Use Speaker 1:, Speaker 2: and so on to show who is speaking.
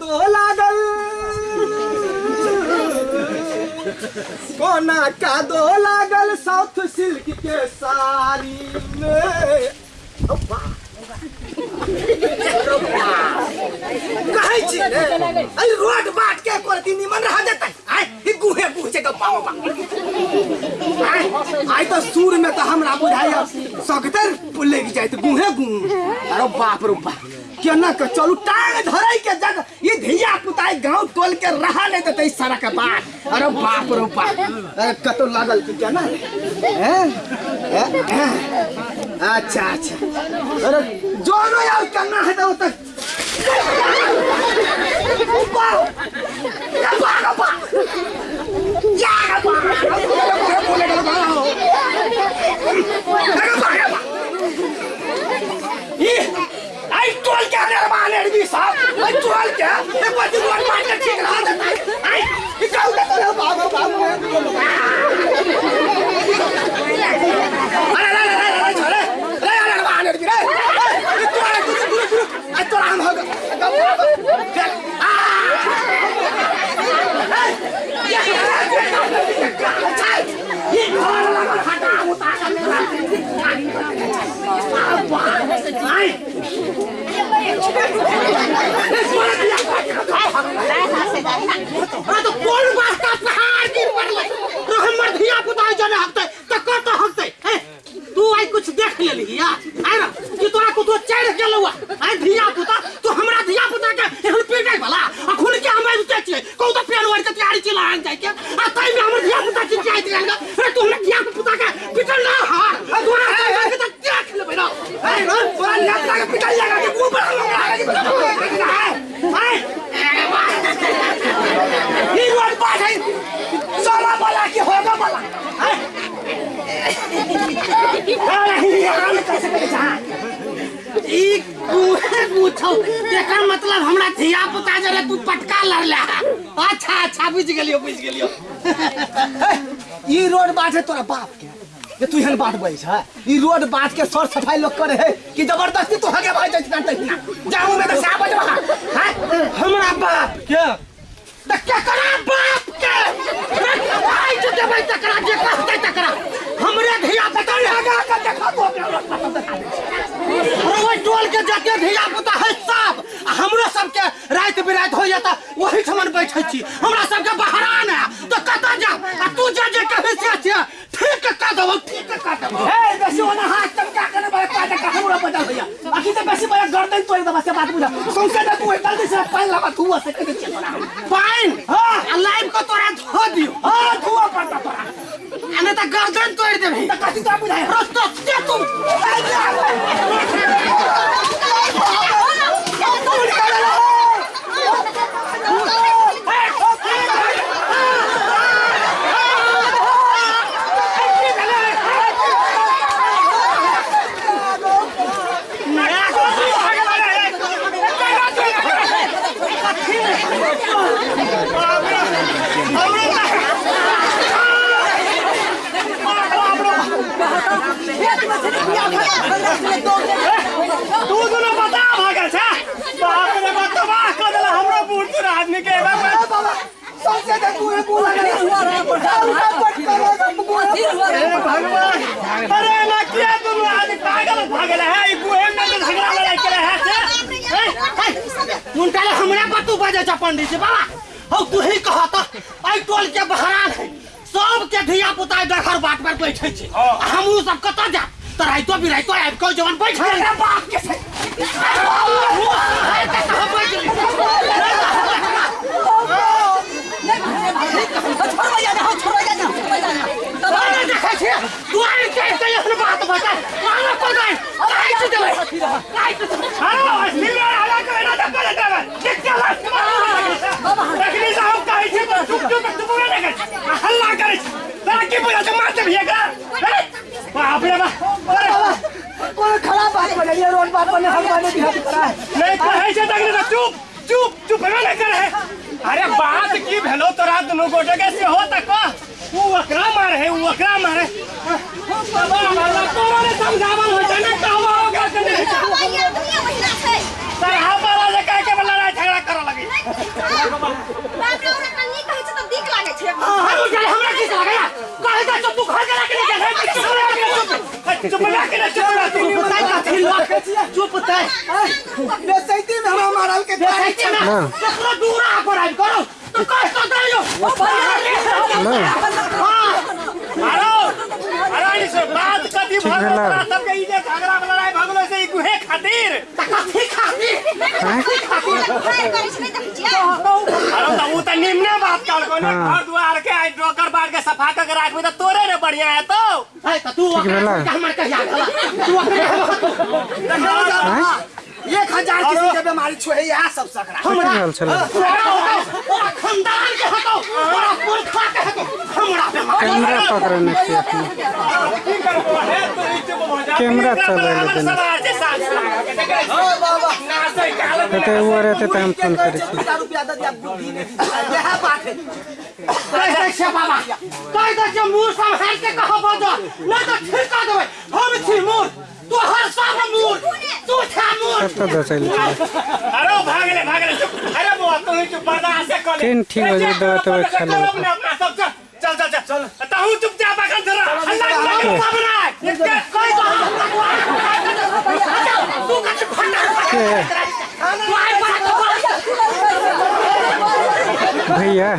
Speaker 1: दो लागल कोना का दो लागल साउथ सिल्क के साड़ी रोड बाट के एको रति निमन रह ई गुहे गुहे के त सुर में त हमरा जाइत गुहे गु अरे बाप रे बाप, केना के चलू? टांग धरै के धिया गाँव टोल के रहा नहीं देतै सारा का बात अरे बाप रे बाप। अरे कतो लागल की क्या ना? अच्छा अच्छा। अरे जो नो यार, करना है तो तक आई टोल के आने वाले आदमी साहब आई टोल के एक बार रोड मार के ठीक रहा जाता आई ई काउ के तो बाबा बाबा अरे अरे अरे अरे छोरे अरे अरे वाले आदमी रे ई टोल गुरु गुरु गुरु आई तो हम हो ये घर लगा हटा उतार आई अरे तो कोन वास्ता पहाड़ गिर पड़ले तो हमर धिया पुता जने हकते त कत हकते हैं? तू आई कुछ देख लेली या आई ना कि तोरा कुछ चढ़ गेलौ आई धिया पुता तू हमरा धिया पुता के एहन पीटे वाला अखुन के हम रुते छिए कहू तो पेन वार के तैयारी चला आन आ तई में हमर धिया पुता के जाय दिया अरे तू हमरा धिया पुता के पिटल ना हार तोरा के त देख लेबै ना आई ना तोरा नेता के पिटल लगा के ऊपर लगा आई ये रोड बात है सोना वाला हैं? करे एकर मतलब हमरा धिया पुता जरे तू पटका लड़ले अच्छा अच्छा बुझ गेलियो। बुझ गेलियो ई रोड बात है, तोरा बाप के? ये तू हन बात बोल छ ई रोड बात के सर सफ़ाई लोग करे है कि ज़बरदस्ती तू हगे भाई जात ना जाऊँ मैं तो साहब बजवा। हैं? हमरा बाप के? त केकरा बाप के आई तो देबै तकरा जे कहतै तकरा हमरे धिया पुता लगा के देखा तो अरे ओइ टोल के जते धिया पुता है सब हमरो सबके रात बिरात हो जाता वही ठमन बैठे छी। हमरा सबके बहरान है। तो कतऽ जा? आ तू जे जे कहै से छै ठीक कह देबौ ठीक कह देबौ हे बेसी ओना हाथ चमका के बड़ा काटा का हमरा बता भैया आखिर तो बेसी बड़ा गर्दन तोड़ दबा से बात बुझा सौंसे ना तू जल्दी से पानी लगा तू से कह दे तोरा पाइन हाँ। लाइव को तोरा धो दियो। हाँ त गर्दन तोड़ देबे त कथि तो बुझाय रस्तो से तू
Speaker 2: तू
Speaker 1: बाबा सौंसे ना तू है बोला
Speaker 2: हे भगवान अरे ना किया दोनों आदमी पागल भागल है ई गुहे में तो झगड़ा लड़ाई करे है से
Speaker 1: मुंटाले हमरा पर तू बजे छ पंडित जी बाबा हौ तू ही कहा त आई टोल के बहरान है बैठे छै कत जा त राइतो बिराइतो आबि के जवन बैठ अरे बाप के छै अरे देखै छियै तू आइ के के एहन बात बता मानो को गई काहे छै देबै काहे छै
Speaker 2: हां सिल्वर आला के ना दब ले देबे देख के लास्ट रखनी साहब काहे छे चुप चुप चुप रे लगे हल्ला करे तोरा की बुझा छ मारते भैया
Speaker 1: ये हर वाले बिहार करा है।
Speaker 2: नहीं कहे से तक ना चुप चुप चुप में नहीं करे अरे बात की भेलो तोरा नु गोटे के से हो तक वो। अकरा मारे है वो अकरा मारे। बाबा तोरा ने समझावल हो जाने कहवा हो गया कने सरहा वाला जे कह के लड़ाई झगड़ा करे लगी
Speaker 3: बाप रे ओकरा कन्नी कहै छै तऽ दिक लागै छै
Speaker 1: हम उठा हमरा की लगा यार कहे जा चुप तू घर के लेके चल
Speaker 2: चुप ना के चुप ना तू
Speaker 1: तय का थी लोग चुप तय
Speaker 4: बेसैती में हमरा मारल के तारीख
Speaker 1: बेइज्जती में तो पूरा दूर आ कर आई करो तो कह तो दे हाँ
Speaker 2: अरे अरे से बात कथी भर
Speaker 5: भेला।
Speaker 2: तोरा सबके ई जे झगड़ा में लड़ाई भगलो से ई गुहे खातिर
Speaker 1: कथी खाती
Speaker 3: फायर करै छै नहि देखै छियै
Speaker 2: अरे त ऊ त निम्ने बात कर को ने घर दुआर के आई डोकर बार के सफ़ा कर के राखबे त तोरे रे बढ़िया है तो
Speaker 1: है तो तू हमर कहिया गला तू अपने
Speaker 4: एक हज़ार किसी के बीमारी छुए यह सब सकरा
Speaker 5: छलै
Speaker 1: खानदान के हटो बड़ा पुरखा के हटो हमरा
Speaker 5: कैमरा पकड़ने
Speaker 2: की है तो हो
Speaker 5: कैमरा चलै ले देने
Speaker 2: समाज से साथ लगा के देखे ना से काल
Speaker 5: एते वो रहते तऽ हम फोन करै छी
Speaker 4: हजार रुपया दे दिया बुद्धि नहीं यह बात है
Speaker 1: कह दे छे बाबा कह दे जे मुंह संभाल के कहो बजो नहीं तो छिड़का देबै हम छी मुंह तू हर सब मुंह तू छा मुंह
Speaker 5: कतऽ दचैल छलै
Speaker 2: अरे भागले भागले चुप अरे वो तू ही चुप बर्दाश्त से कर ले।
Speaker 5: तीन ठीक हो जाए, दवा तो खा ले।
Speaker 2: चलो अपने अपना सब चल चल चल चल चल ताहू चुपचाप अखन जरा हल्ला
Speaker 1: तू
Speaker 2: कर
Speaker 1: बना
Speaker 2: इसके
Speaker 1: कह दो तू कछ फटा
Speaker 5: के
Speaker 1: तू आई बड़ा
Speaker 5: भैया